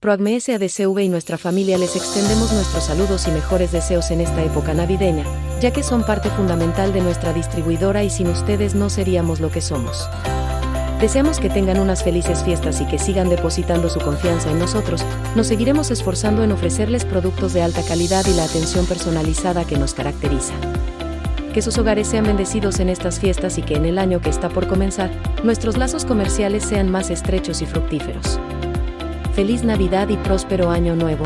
Proagme SADCV y nuestra familia les extendemos nuestros saludos y mejores deseos en esta época navideña, ya que son parte fundamental de nuestra distribuidora y sin ustedes no seríamos lo que somos. Deseamos que tengan unas felices fiestas y que sigan depositando su confianza en nosotros, nos seguiremos esforzando en ofrecerles productos de alta calidad y la atención personalizada que nos caracteriza. Que sus hogares sean bendecidos en estas fiestas y que en el año que está por comenzar, nuestros lazos comerciales sean más estrechos y fructíferos. Feliz Navidad y próspero Año Nuevo.